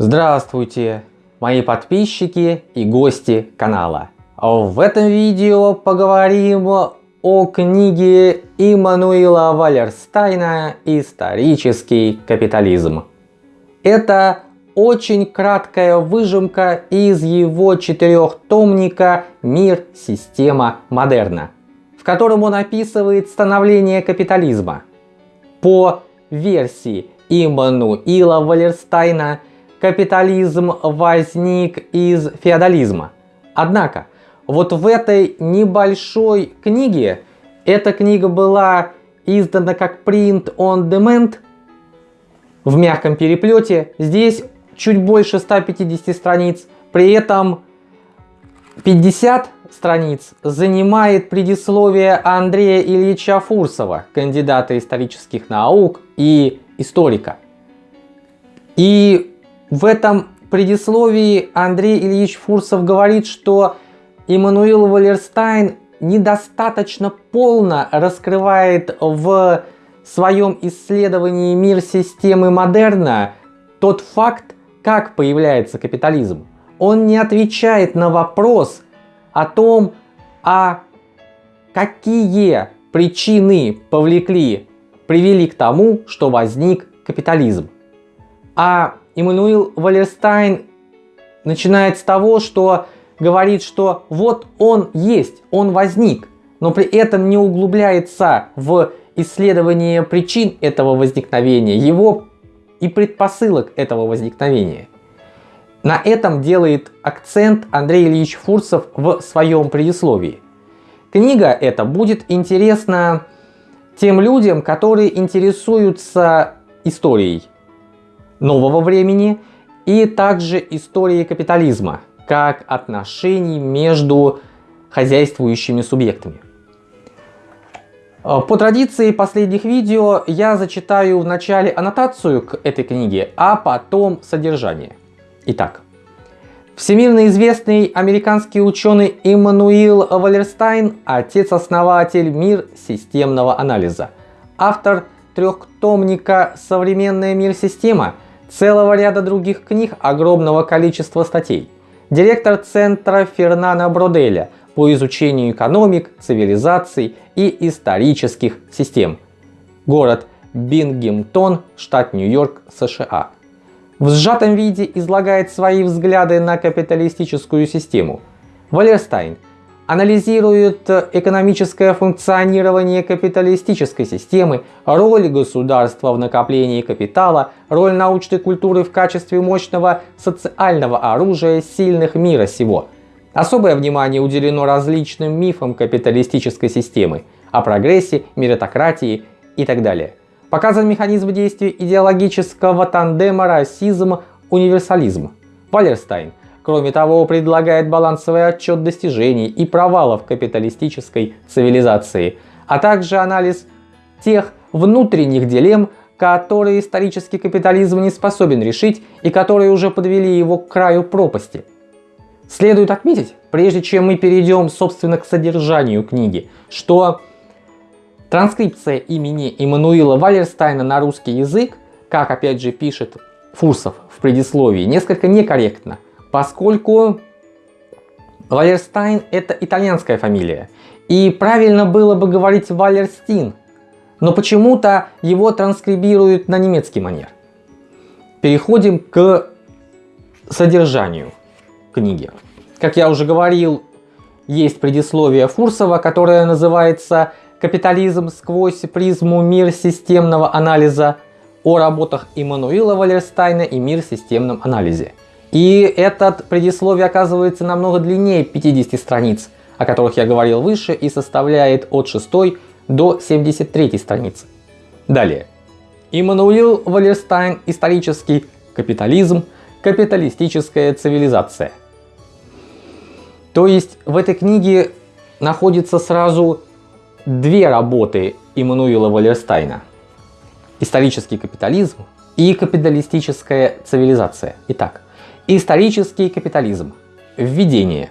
Здравствуйте, мои подписчики и гости канала. В этом видео поговорим о книге Иммануила Валерстайна «Исторический капитализм». Это очень краткая выжимка из его четырехтомника «Мир. Система. Модерна», в котором он описывает становление капитализма. По версии Иммануила Валерстайна капитализм возник из феодализма. Однако, вот в этой небольшой книге, эта книга была издана как print on demand в мягком переплете, здесь чуть больше 150 страниц, при этом 50 страниц занимает предисловие Андрея Ильича Фурсова, кандидата исторических наук и историка. И в этом предисловии Андрей Ильич Фурсов говорит, что Иммануил Валерстайн недостаточно полно раскрывает в своем исследовании мир системы модерна тот факт, как появляется капитализм. Он не отвечает на вопрос о том, а какие причины повлекли, привели к тому, что возник капитализм. А Иммануил Валерстайн начинает с того, что говорит, что вот он есть, он возник, но при этом не углубляется в исследование причин этого возникновения, его и предпосылок этого возникновения. На этом делает акцент Андрей Ильич Фурсов в своем предисловии. Книга эта будет интересна тем людям, которые интересуются историей нового времени и также истории капитализма как отношений между хозяйствующими субъектами. Э, по традиции последних видео я зачитаю в начале аннотацию к этой книге, а потом содержание. Итак, всемирно известный американский ученый Иммануил Валерстайн, отец-основатель мир системного анализа, автор трехтомника «Современная мир-система», целого ряда других книг, огромного количества статей. Директор центра Фернана Броделя по изучению экономик, цивилизаций и исторических систем. Город Бингемтон, штат Нью-Йорк, США. В сжатом виде излагает свои взгляды на капиталистическую систему. Валерстайн – анализирует экономическое функционирование капиталистической системы, роль государства в накоплении капитала, роль научной культуры в качестве мощного социального оружия сильных мира сего. Особое внимание уделено различным мифам капиталистической системы, о прогрессе, меритократии и так далее. Показан механизм действия идеологического тандема расизм-универсализм. Валерстайн Кроме того, предлагает балансовый отчет достижений и провалов капиталистической цивилизации, а также анализ тех внутренних дилемм, которые исторический капитализм не способен решить и которые уже подвели его к краю пропасти. Следует отметить, прежде чем мы перейдем собственно к содержанию книги, что транскрипция имени Иммануила Валерстайна на русский язык, как опять же пишет Фурсов в предисловии, несколько некорректна поскольку Валерстайн это итальянская фамилия. И правильно было бы говорить Валерстин, но почему-то его транскрибируют на немецкий манер. Переходим к содержанию книги. Как я уже говорил, есть предисловие Фурсова, которое называется «Капитализм сквозь призму мир системного анализа» о работах Иммануила Валерстайна и мир системном анализе. И этот предисловие оказывается намного длиннее 50 страниц, о которых я говорил выше, и составляет от 6 до 73 страницы. Далее. Иммануил Валерстайн «Исторический капитализм. Капиталистическая цивилизация». То есть в этой книге находится сразу две работы Иммануила Валерстайна. Исторический капитализм и капиталистическая цивилизация. Итак, Исторический капитализм. Введение.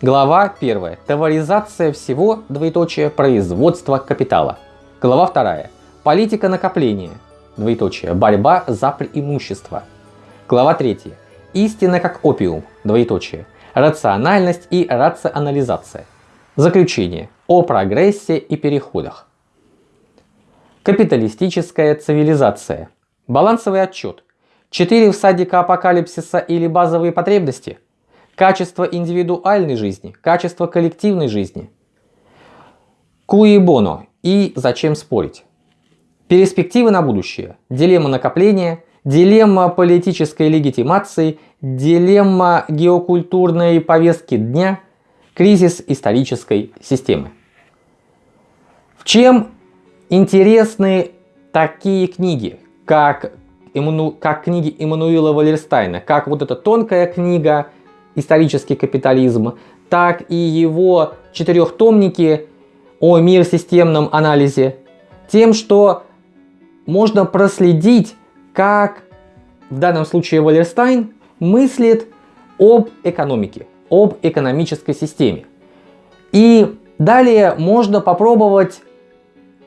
Глава 1. Товаризация всего, двоеточие, производство капитала. Глава 2. Политика накопления, двоеточие, борьба за преимущество. Глава 3. истина как опиум, двоеточие, рациональность и рационализация. Заключение о прогрессе и переходах. Капиталистическая цивилизация. Балансовый отчет. Четыре всадника апокалипсиса или базовые потребности. Качество индивидуальной жизни, качество коллективной жизни. Куи боно и зачем спорить. Перспективы на будущее. Дилемма накопления, дилемма политической легитимации, дилемма геокультурной повестки дня, кризис исторической системы. В чем интересны такие книги, как, Эмману... как книги Эммануила Валерстайна, как вот эта тонкая книга «Исторический капитализм», так и его четырехтомники о мир-системном анализе, тем, что можно проследить, как в данном случае Валерстайн мыслит об экономике, об экономической системе. И далее можно попробовать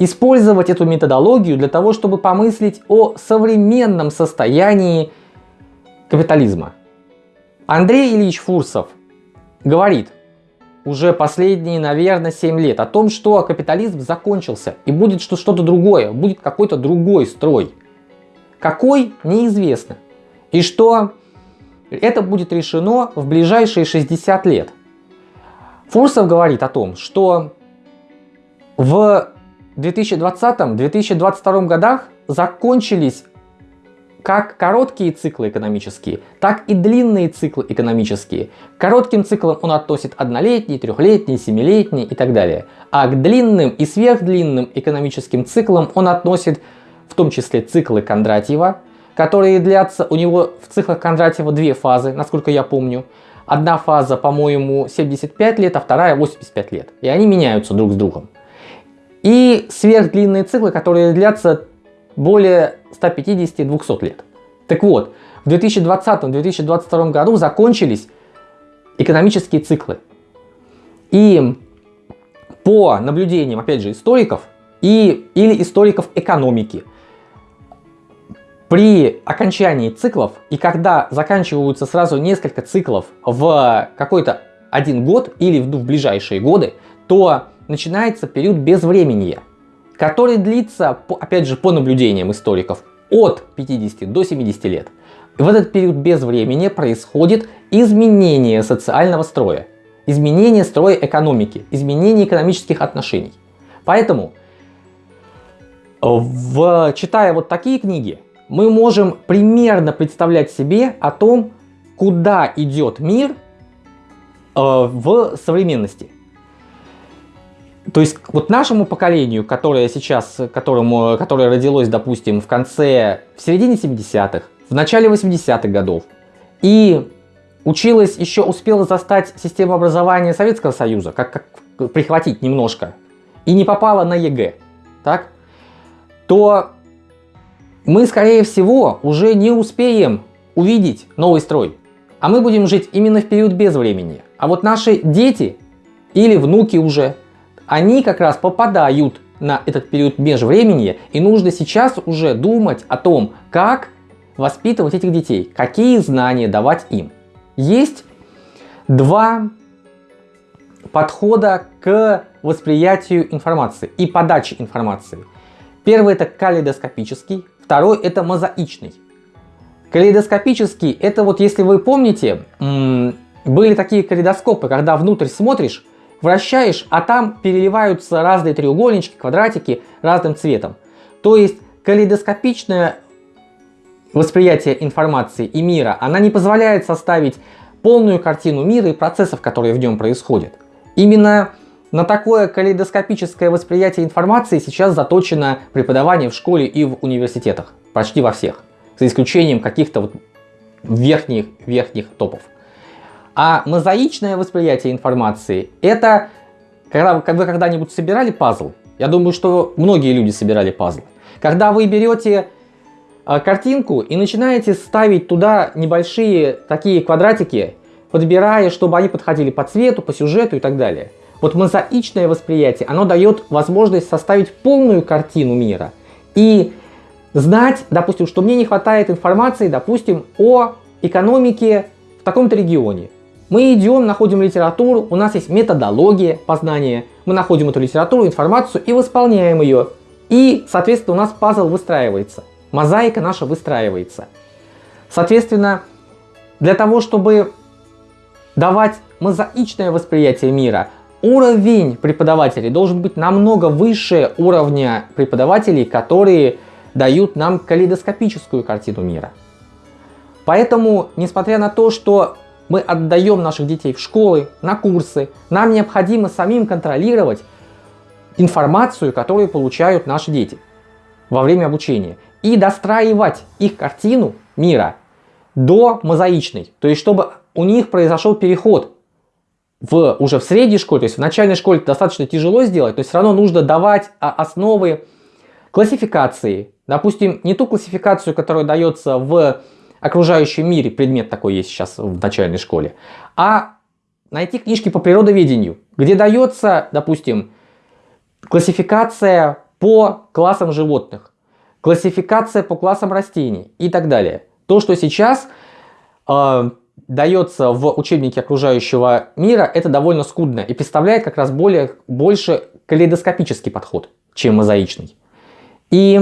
использовать эту методологию для того, чтобы помыслить о современном состоянии капитализма. Андрей Ильич Фурсов говорит уже последние, наверное, 7 лет о том, что капитализм закончился и будет что-то другое, будет какой-то другой строй. Какой, неизвестно. И что это будет решено в ближайшие 60 лет. Фурсов говорит о том, что в 2020-2022 годах закончились как короткие циклы экономические, так и длинные циклы экономические. К коротким циклам он относит однолетний, трехлетний, семилетний и так далее. А к длинным и сверхдлинным экономическим циклам он относит в том числе циклы Кондратьева, которые длятся у него в циклах Кондратьева две фазы, насколько я помню. Одна фаза, по-моему, 75 лет, а вторая 85 лет. И они меняются друг с другом. И сверхдлинные циклы, которые длятся более 150-200 лет. Так вот, в 2020-2022 году закончились экономические циклы. И по наблюдениям, опять же, историков и, или историков экономики, при окончании циклов и когда заканчиваются сразу несколько циклов в какой-то один год или в, в ближайшие годы, то начинается период безвременья который длится, опять же, по наблюдениям историков, от 50 до 70 лет. В этот период без времени происходит изменение социального строя, изменение строя экономики, изменение экономических отношений. Поэтому, в, читая вот такие книги, мы можем примерно представлять себе о том, куда идет мир э, в современности. То есть вот нашему поколению, которое сейчас, которому, которое родилось, допустим, в конце, в середине 70-х, в начале 80-х годов, и училась, еще успела застать систему образования Советского Союза, как, как прихватить немножко, и не попала на ЕГЭ, так, то мы, скорее всего, уже не успеем увидеть новый строй. А мы будем жить именно в период безвремени. А вот наши дети или внуки уже они как раз попадают на этот период межвремени, и нужно сейчас уже думать о том, как воспитывать этих детей, какие знания давать им. Есть два подхода к восприятию информации и подаче информации. Первый это калейдоскопический, второй это мозаичный. Калейдоскопический это вот если вы помните, были такие калейдоскопы, когда внутрь смотришь, вращаешь, а там переливаются разные треугольнички, квадратики разным цветом. То есть калейдоскопичное восприятие информации и мира, она не позволяет составить полную картину мира и процессов, которые в нем происходят. Именно на такое калейдоскопическое восприятие информации сейчас заточено преподавание в школе и в университетах. Почти во всех. За исключением каких-то вот верхних, верхних топов. А мозаичное восприятие информации – это когда вы когда-нибудь собирали пазл. Я думаю, что многие люди собирали пазл. Когда вы берете а, картинку и начинаете ставить туда небольшие такие квадратики, подбирая, чтобы они подходили по цвету, по сюжету и так далее. Вот мозаичное восприятие, оно дает возможность составить полную картину мира и знать, допустим, что мне не хватает информации, допустим, о экономики в таком-то регионе. Мы идем, находим литературу, у нас есть методология познания, мы находим эту литературу, информацию и восполняем ее. И, соответственно, у нас пазл выстраивается, мозаика наша выстраивается. Соответственно, для того, чтобы давать мозаичное восприятие мира, уровень преподавателей должен быть намного выше уровня преподавателей, которые дают нам калейдоскопическую картину мира. Поэтому, несмотря на то, что мы отдаем наших детей в школы, на курсы, нам необходимо самим контролировать информацию, которую получают наши дети во время обучения. И достраивать их картину мира до мозаичной. То есть, чтобы у них произошел переход в, уже в средней школе, то есть в начальной школе достаточно тяжело сделать, есть все равно нужно давать а, основы классификации. Допустим, не ту классификацию, которая дается в окружающем мире, предмет такой есть сейчас в начальной школе, а найти книжки по природоведению, где дается, допустим, классификация по классам животных, классификация по классам растений и так далее. То, что сейчас э, дается в учебнике окружающего мира, это довольно скудно и представляет как раз более, больше калейдоскопический подход, чем мозаичный. И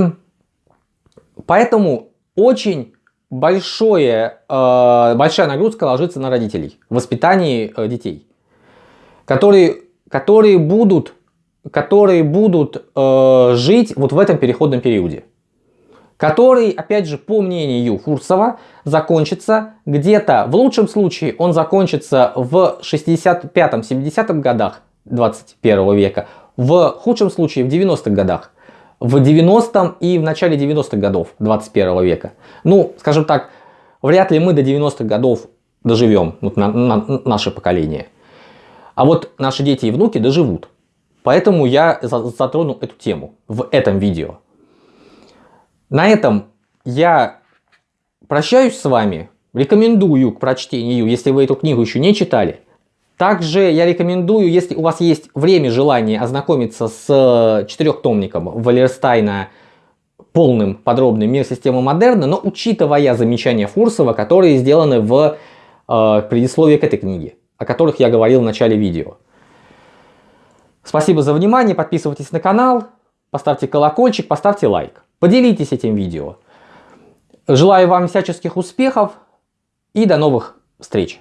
поэтому очень большое, э, большая нагрузка ложится на родителей в воспитании э, детей, которые, которые будут, которые будут э, жить вот в этом переходном периоде. Который, опять же, по мнению Фурсова, закончится где-то, в лучшем случае он закончится в 65-70 годах 21 века, в худшем случае в 90-х годах, в 90-м и в начале 90-х годов 21 века. Ну, скажем так, вряд ли мы до 90-х годов доживем, вот на, на, наше поколение. А вот наши дети и внуки доживут. Поэтому я затронул эту тему в этом видео. На этом я прощаюсь с вами. Рекомендую к прочтению, если вы эту книгу еще не читали. Также я рекомендую, если у вас есть время, желание ознакомиться с э, четырехтомником Валерстайна полным, подробным «Мир системы модерна», но учитывая замечания Фурсова, которые сделаны в э, предисловии к этой книге, о которых я говорил в начале видео. Спасибо за внимание, подписывайтесь на канал, поставьте колокольчик, поставьте лайк. Поделитесь этим видео. Желаю вам всяческих успехов и до новых встреч!